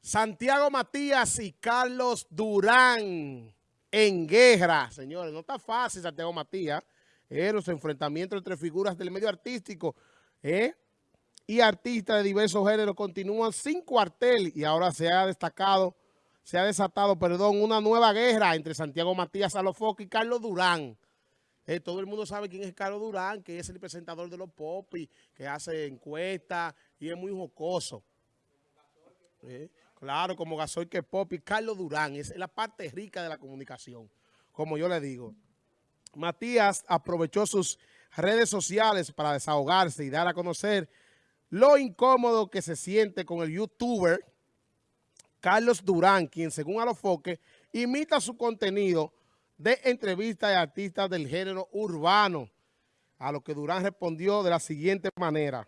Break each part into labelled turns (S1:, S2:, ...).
S1: Santiago Matías y Carlos Durán en guerra. Señores, no está fácil Santiago Matías. Eh, los enfrentamientos entre figuras del medio artístico eh, y artistas de diversos géneros continúan sin cuartel y ahora se ha destacado, se ha desatado, perdón, una nueva guerra entre Santiago Matías Alofoque y Carlos Durán. Eh, todo el mundo sabe quién es Carlos Durán, que es el presentador de los popis, que hace encuestas y es muy jocoso. Eh, claro, como Gasoy que Popi, Carlos Durán, es la parte rica de la comunicación, como yo le digo. Matías aprovechó sus redes sociales para desahogarse y dar a conocer lo incómodo que se siente con el youtuber Carlos Durán, quien según Alofoque imita su contenido de entrevistas de artistas del género urbano, a lo que Durán respondió de la siguiente manera.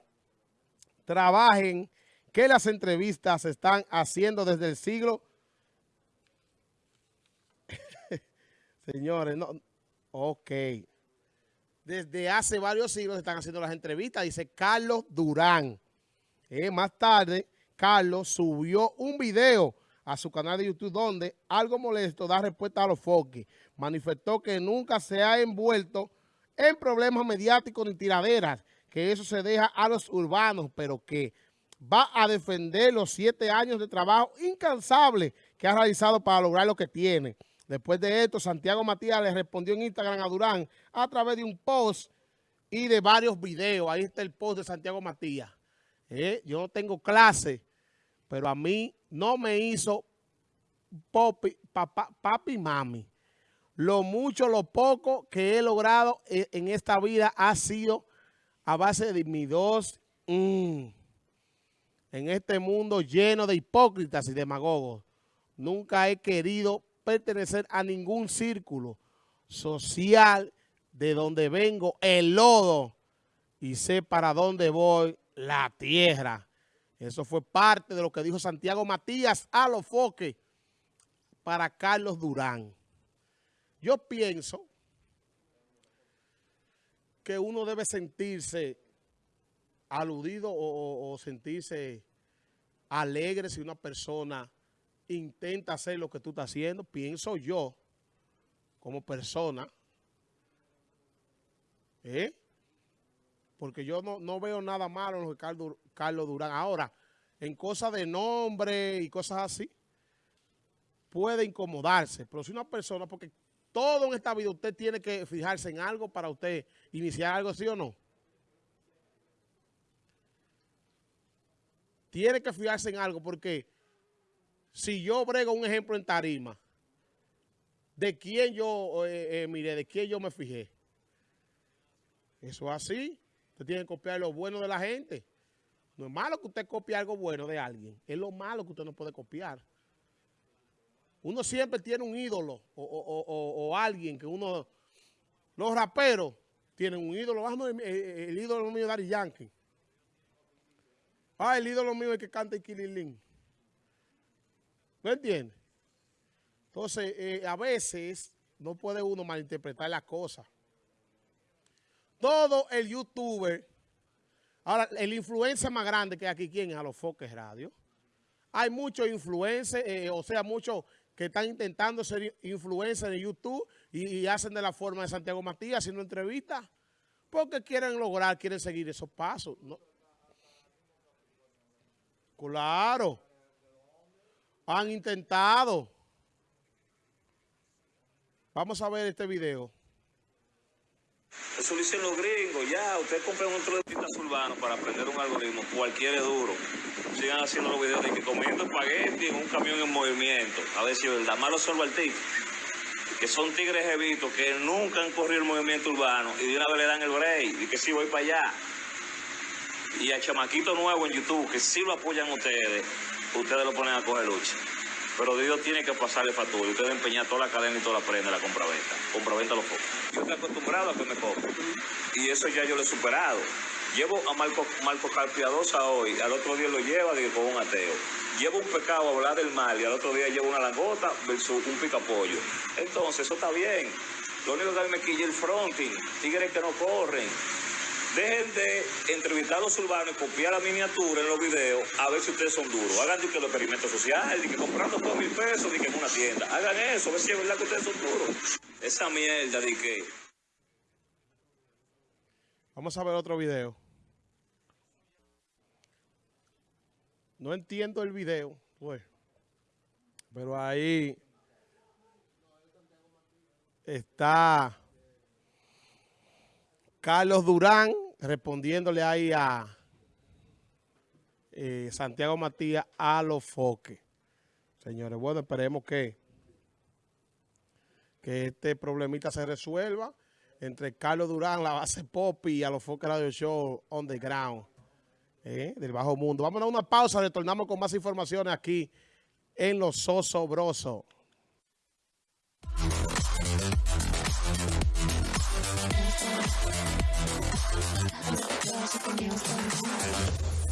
S1: Trabajen que las entrevistas se están haciendo desde el siglo... Señores, no... Ok. Desde hace varios siglos se están haciendo las entrevistas, dice Carlos Durán. Eh, más tarde, Carlos subió un video a su canal de YouTube donde algo molesto da respuesta a los foques. Manifestó que nunca se ha envuelto en problemas mediáticos ni tiraderas, que eso se deja a los urbanos, pero que va a defender los siete años de trabajo incansable que ha realizado para lograr lo que tiene. Después de esto, Santiago Matías le respondió en Instagram a Durán a través de un post y de varios videos. Ahí está el post de Santiago Matías. Eh, yo no tengo clase, pero a mí no me hizo papá, papi mami. Lo mucho, lo poco que he logrado e, en esta vida ha sido a base de mi dos... Mm, en este mundo lleno de hipócritas y demagogos. Nunca he querido pertenecer a ningún círculo social de donde vengo, el lodo, y sé para dónde voy, la tierra. Eso fue parte de lo que dijo Santiago Matías a los foques para Carlos Durán. Yo pienso que uno debe sentirse aludido o, sentirse alegre si una persona intenta hacer lo que tú estás haciendo. Pienso yo, como persona, ¿eh? Porque yo no, veo nada malo en lo que Carlos, Durán. Ahora, en cosas de nombre y cosas así, puede incomodarse. Pero si una persona, porque todo en esta vida usted tiene que fijarse en algo para usted iniciar algo, ¿sí o no? Tiene que fijarse en algo porque si yo brego un ejemplo en tarima, ¿de quién yo, eh, eh, mire, de quién yo me fijé? Eso es así. Usted tiene que copiar lo bueno de la gente. No es malo que usted copie algo bueno de alguien. Es lo malo que usted no puede copiar. Uno siempre tiene un ídolo o, alguien que uno... Los raperos tienen un ídolo. El, el ídolo mío es Dari Yankee. Ah, el ídolo mío es que canta Iquililín. ¿No entiendes? Entonces, eh, a veces no puede uno malinterpretar las cosas. Todo el youtuber, ahora, el influencer más grande que aquí, ¿quién es? A los Foques Radio. Hay muchos influencers, eh, o sea, muchos que están intentando ser influencers en YouTube y, hacen de la forma de Santiago Matías haciendo entrevistas porque quieren lograr, quieren seguir esos pasos. Claro. Han intentado. Vamos a ver este video.
S2: Eso lo dicen los gringos, ya. Usted compra un artistas urbanos para aprender un algoritmo, cualquier es duro. Sigan haciendo los videos de que comiendo espagueti en un camión en movimiento. A ver si es verdad. Malo solo al tipo. Que son tigres evitos que nunca han corrido el movimiento urbano y de una vez le dan el break y que si voy para allá y a Chamaquito Nuevo en YouTube, que si lo apoyan ustedes, ustedes lo ponen a coger lucha. Pero Dios tiene que pasarle factura. Ustedes empeñar toda la cadena y toda la prenda la compraventa. Compraventa los pocos. Yo estoy acostumbrado a que me. Y eso ya yo lo he superado. Llevo a Marco, Marco Carpiadosa hoy, al otro día lo lleva digo, con un ateo. Llevo un pecado a hablar del mal y al otro día llevo una langota versus un picapollo. Entonces, eso está bien. Lo único que me quilla el fronting, tigres que no corren, Dejen de entrevistar a los urbanos y copiar la miniatura en los videos a ver si ustedes son duros. Hagan que los experimentos sociales, de que comprando por mil pesos, de que en una tienda. Hagan eso, a ver si es verdad que ustedes son duros. Esa mierda de que...
S1: Vamos a ver otro video. No entiendo el video, pues. Pero ahí está Carlos Durán respondiéndole ahí a eh, Santiago Matías a los foques. Señores, bueno, esperemos que, que este problemita se resuelva entre Carlos Durán, la base pop y a los foques Radio Show on the ground eh, del bajo mundo. Vamos a una pausa, retornamos con más informaciones aquí en Los Sosobrosos. I'm not